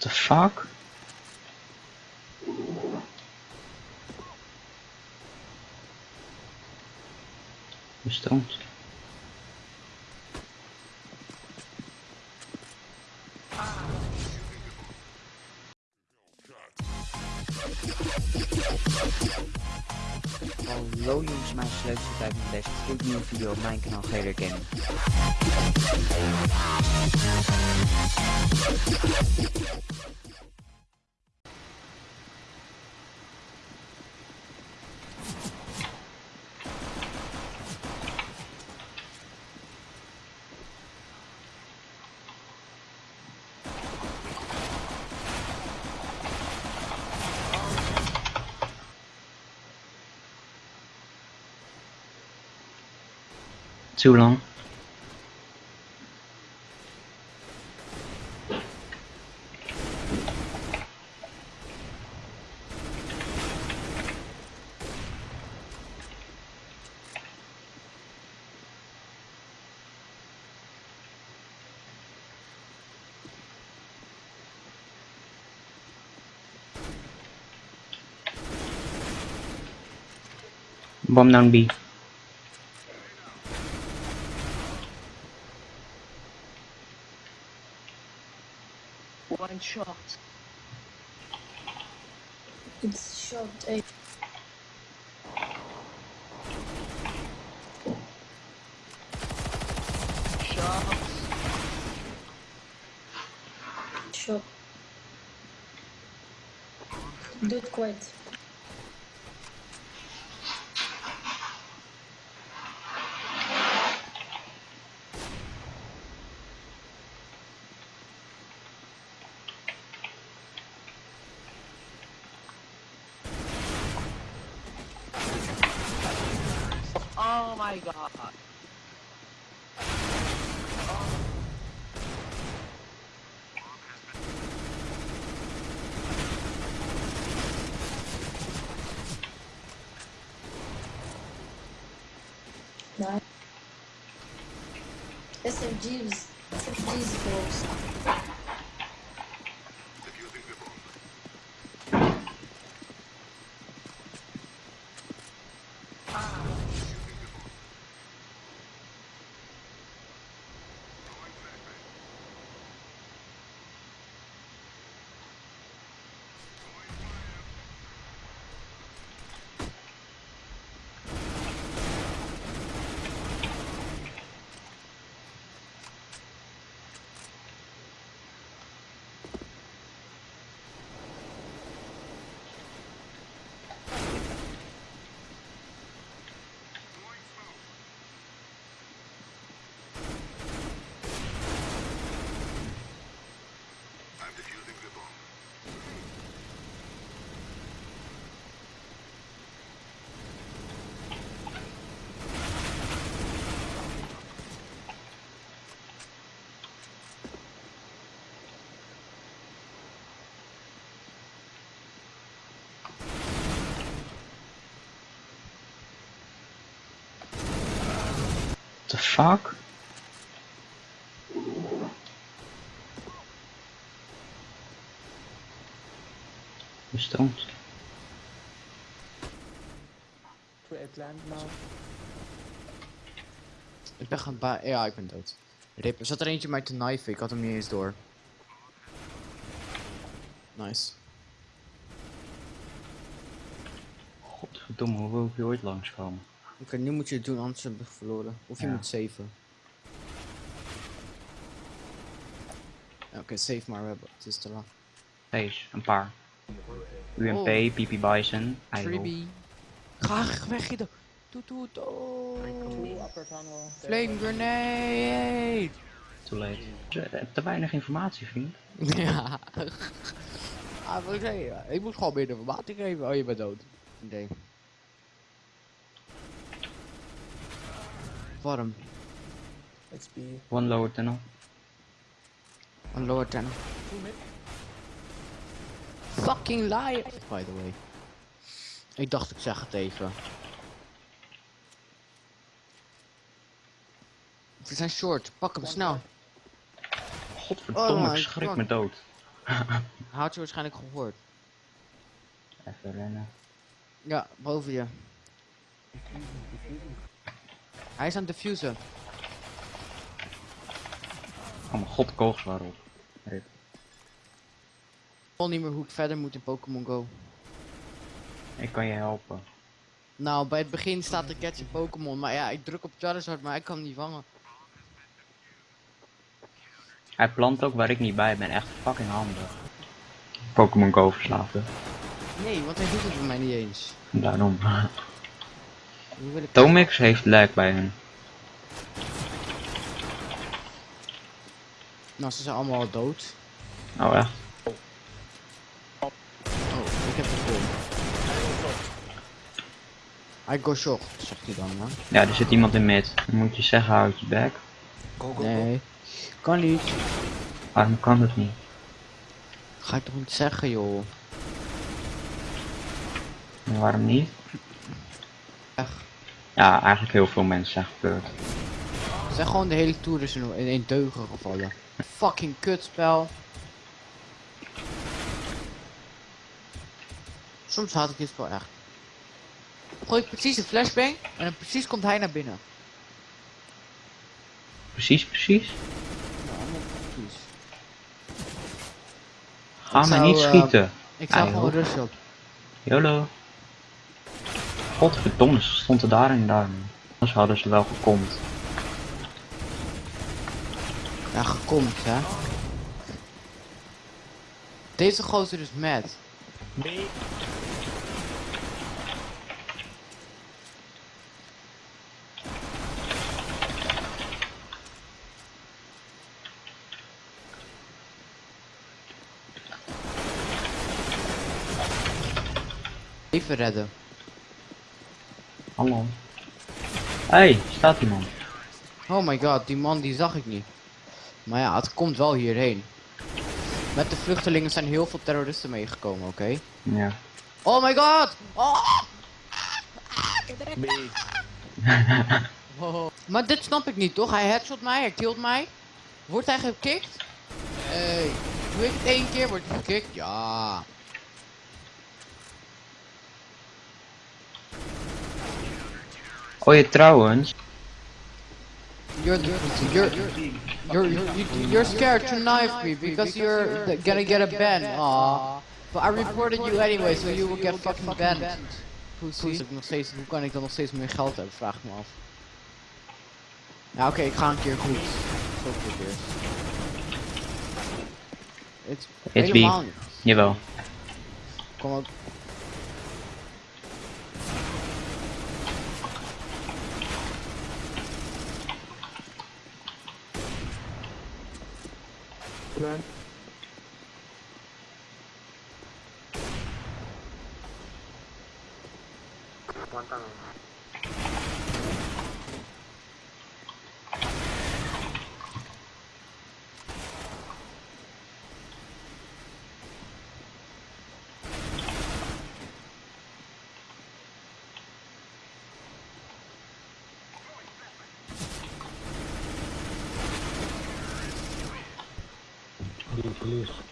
the fuck? Je Hallo jongens, mijn dat bij mijn deze gloednieuwe video op mijn kanaal Gator Gaming. siêu long bom non bi One shot. It's shot A. Shot. Shot. Dude, quite. Oh my god. Nice. SMGs. SMGs folks. The fuck? Ik ben gaan ba- Ja, ik ben dood. Rip, er zat er eentje mij te knifen, ik had hem niet eens door. Nice. Godverdomme, hoe wil ik hier ooit langskomen? Oké, nu moet je het doen, anders heb ik verloren. Of je Ja. moet saven. Ja, Oké, save maar, we hebben, het is te laat. Deze, een paar. UMP, Oh. PP Bison. Freebie. Ga weg, Guido. Toet toet, oh. Flame grenade. Too late. Te, te weinig informatie, vriend. ja. Ah, ik moet gewoon meer informatie geven. Oh, je bent dood. Nee. Warm. One lower tunnel. Een lower tunnel. Fucking liar. By the way. Ik dacht ik zeg het even. We zijn short, pak hem snel. Godverdomme, Oh ik my schrik God. me dood. Had je waarschijnlijk gehoord. Even rennen. Ja, boven je. Hij is aan het diffusen. Oh mijn god, kogels waarop. Rip. Ik weet niet meer hoe ik verder moet in Pokémon Go. Ik kan je helpen. Nou, bij het begin staat de catch in Pokémon, maar ja, ik druk op Charizard, maar ik kan hem niet vangen. Hij plant ook waar ik niet bij ben. Echt fucking handig. Pokémon Go verslaafde. Nee, want hij doet het bij mij niet eens. Daarom. Tomix heeft lijk bij hen. Nou, ze zijn allemaal al dood. Oh echt? Oh, ik heb het vol. I go short, zegt hij dan? Ja, er zit iemand in mid. Dan moet je zeggen, houd je bek. Nee, kan niet. Waarom kan het niet? Ga ik toch niet zeggen, joh. En waarom niet? Ja, eigenlijk heel veel mensen zijn gebeurd. Zeg gewoon de hele tour is in één deugen gevallen. Fucking kutspel. Soms haat ik dit spel echt. Gooi ik precies een flashbang en dan precies komt hij naar binnen. Precies, precies. Ga me niet eh, schieten. Ik zou gewoon joh. rust op. YOLO. Godverdomme, ze stond er daar en daar. Anders hadden ze wel gekomt. Ja, gekomt, hè. Deze gozer is mad. Even redden. Hallo. Hey, staat iemand. Oh my god, die man die zag ik niet. Maar ja, het komt wel hierheen. Met de vluchtelingen zijn heel veel terroristen meegekomen, oké? Ja. Oh my god! Oh! Oh. Maar dit snap ik niet, toch? Hij headshot mij, hij killt mij. Wordt hij gekikt? Hey, doe ik het één keer, wordt hij gekikt? Ja. Oh je trouwens. You're, you're, you're, you're, you're scared to knife me because you're gonna get a ban. Aw. But I reported you anyway, so you will get fucking banned. Hoe is het nog steeds, hoe kan ik dan nog steeds meer geld hebben, vraag ik me af. Ja, oké, ik ga een keer goed. Zo goed eerst. Het It's helemaal B. niet. Jawel. Kom ook. Please, release.